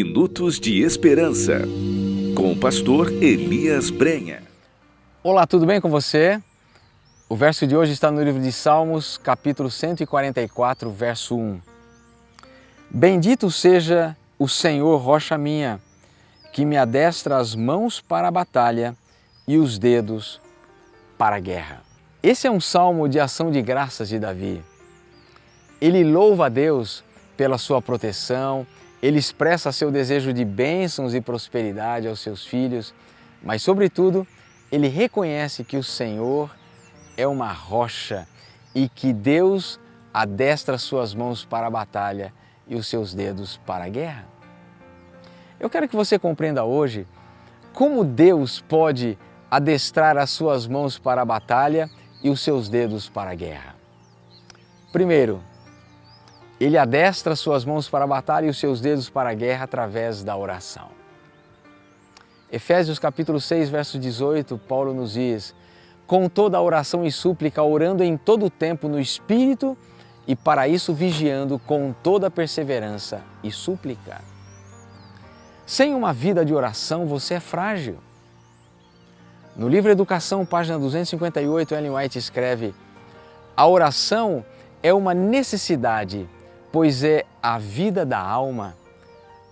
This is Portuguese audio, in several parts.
Minutos de Esperança, com o pastor Elias Brenha. Olá, tudo bem com você? O verso de hoje está no livro de Salmos, capítulo 144, verso 1. Bendito seja o Senhor, rocha minha, que me adestra as mãos para a batalha e os dedos para a guerra. Esse é um salmo de ação de graças de Davi. Ele louva a Deus pela sua proteção, ele expressa seu desejo de bênçãos e prosperidade aos seus filhos, mas, sobretudo, ele reconhece que o Senhor é uma rocha e que Deus adestra suas mãos para a batalha e os seus dedos para a guerra. Eu quero que você compreenda hoje como Deus pode adestrar as suas mãos para a batalha e os seus dedos para a guerra. Primeiro, ele adestra suas mãos para a batalha e os seus dedos para a guerra através da oração. Efésios capítulo 6, verso 18, Paulo nos diz: "Com toda a oração e súplica, orando em todo o tempo no espírito, e para isso vigiando com toda perseverança e súplica." Sem uma vida de oração, você é frágil. No livro Educação, página 258, Ellen White escreve: "A oração é uma necessidade pois é a vida da alma.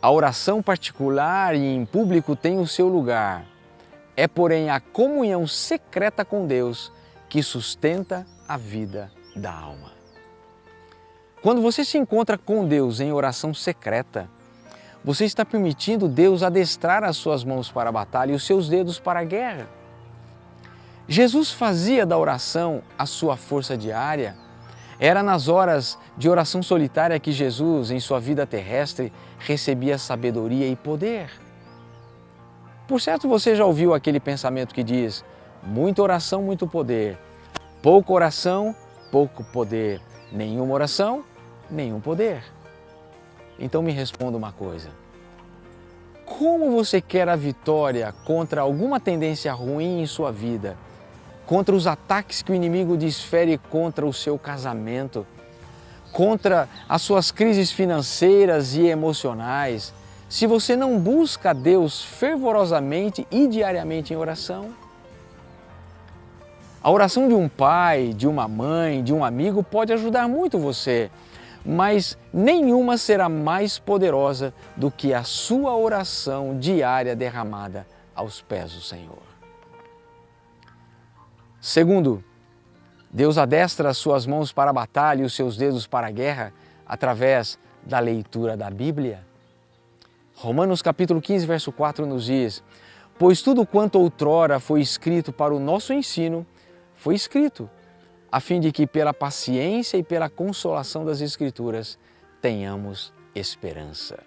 A oração particular e em público tem o seu lugar. É, porém, a comunhão secreta com Deus que sustenta a vida da alma. Quando você se encontra com Deus em oração secreta, você está permitindo Deus adestrar as suas mãos para a batalha e os seus dedos para a guerra. Jesus fazia da oração a sua força diária era nas horas de oração solitária que Jesus, em sua vida terrestre, recebia sabedoria e poder. Por certo, você já ouviu aquele pensamento que diz: muita oração, muito poder. Pouca oração, pouco poder. Nenhuma oração, nenhum poder. Então me responda uma coisa. Como você quer a vitória contra alguma tendência ruim em sua vida contra os ataques que o inimigo desfere contra o seu casamento, contra as suas crises financeiras e emocionais, se você não busca Deus fervorosamente e diariamente em oração? A oração de um pai, de uma mãe, de um amigo pode ajudar muito você, mas nenhuma será mais poderosa do que a sua oração diária derramada aos pés do Senhor. Segundo, Deus adestra as suas mãos para a batalha e os seus dedos para a guerra através da leitura da Bíblia. Romanos capítulo 15, verso 4 nos diz: Pois tudo quanto outrora foi escrito para o nosso ensino, foi escrito, a fim de que pela paciência e pela consolação das Escrituras tenhamos esperança.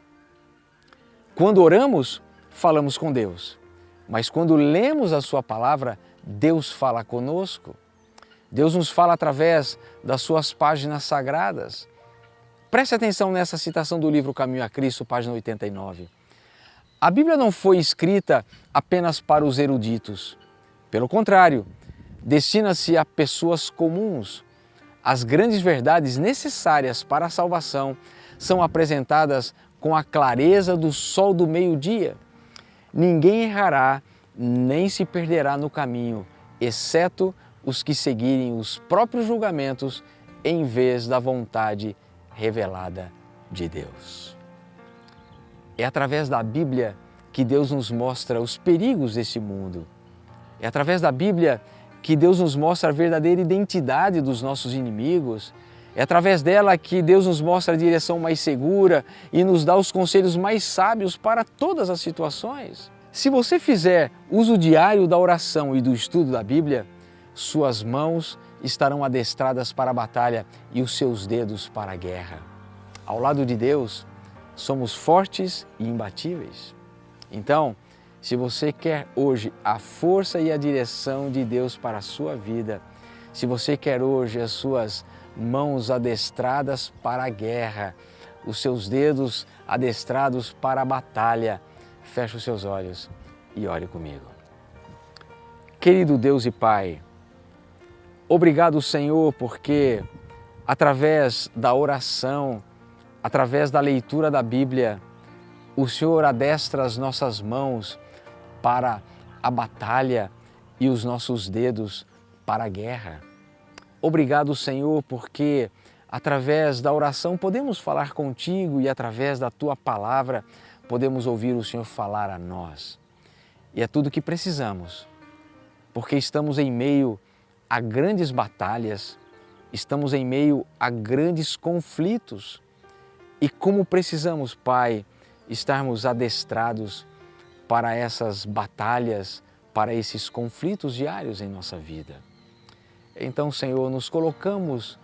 Quando oramos, falamos com Deus, mas quando lemos a Sua palavra, Deus fala conosco. Deus nos fala através das suas páginas sagradas. Preste atenção nessa citação do livro Caminho a Cristo, página 89. A Bíblia não foi escrita apenas para os eruditos. Pelo contrário, destina-se a pessoas comuns. As grandes verdades necessárias para a salvação são apresentadas com a clareza do sol do meio-dia. Ninguém errará nem se perderá no caminho, exceto os que seguirem os próprios julgamentos em vez da vontade revelada de Deus. É através da Bíblia que Deus nos mostra os perigos desse mundo. É através da Bíblia que Deus nos mostra a verdadeira identidade dos nossos inimigos. É através dela que Deus nos mostra a direção mais segura e nos dá os conselhos mais sábios para todas as situações. Se você fizer uso diário da oração e do estudo da Bíblia, suas mãos estarão adestradas para a batalha e os seus dedos para a guerra. Ao lado de Deus, somos fortes e imbatíveis. Então, se você quer hoje a força e a direção de Deus para a sua vida, se você quer hoje as suas mãos adestradas para a guerra, os seus dedos adestrados para a batalha, feche os seus olhos e ore comigo. Querido Deus e Pai, obrigado Senhor porque através da oração, através da leitura da Bíblia, O Senhor adestra as nossas mãos para a batalha e os nossos dedos para a guerra. Obrigado, Senhor, porque através da oração podemos falar contigo e através da tua palavra podemos ouvir o Senhor falar a nós. E é tudo que precisamos, porque estamos em meio a grandes batalhas, estamos em meio a grandes conflitos. E como precisamos, Pai, estarmos adestrados para essas batalhas, para esses conflitos diários em nossa vida. Então, Senhor, nos colocamos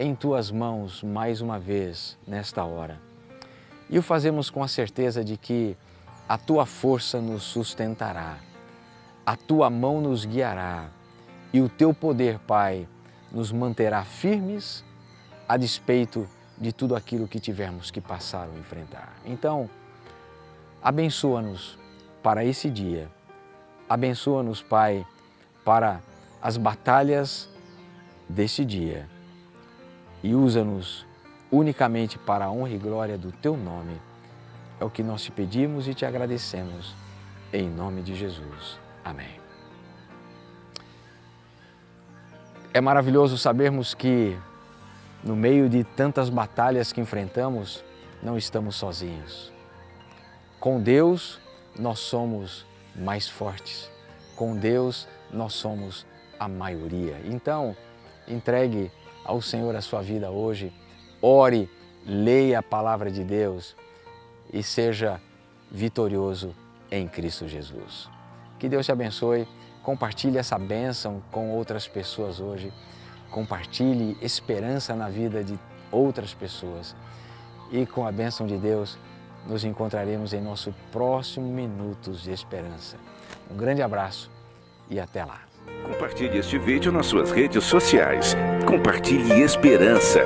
em Tuas mãos mais uma vez nesta hora. E o fazemos com a certeza de que a Tua força nos sustentará, a Tua mão nos guiará e o Teu poder, Pai, nos manterá firmes a despeito de tudo aquilo que tivermos que passar ou enfrentar. Então, abençoa-nos para esse dia. Abençoa-nos, Pai, para as batalhas desse dia e usa-nos unicamente para a honra e glória do Teu nome. É o que nós te pedimos e te agradecemos. Em nome de Jesus. Amém. É maravilhoso sabermos que, no meio de tantas batalhas que enfrentamos, não estamos sozinhos. Com Deus, nós somos mais fortes. Com Deus, nós somos a maioria. Então, entregue ao Senhor a sua vida hoje, ore, leia a palavra de Deus e seja vitorioso em Cristo Jesus. Que Deus te abençoe Compartilhe essa bênção com outras pessoas hoje. Compartilhe esperança na vida de outras pessoas. E com a bênção de Deus, nos encontraremos em nosso próximo Minutos de Esperança. Um grande abraço e até lá. Compartilhe este vídeo nas suas redes sociais. Compartilhe esperança.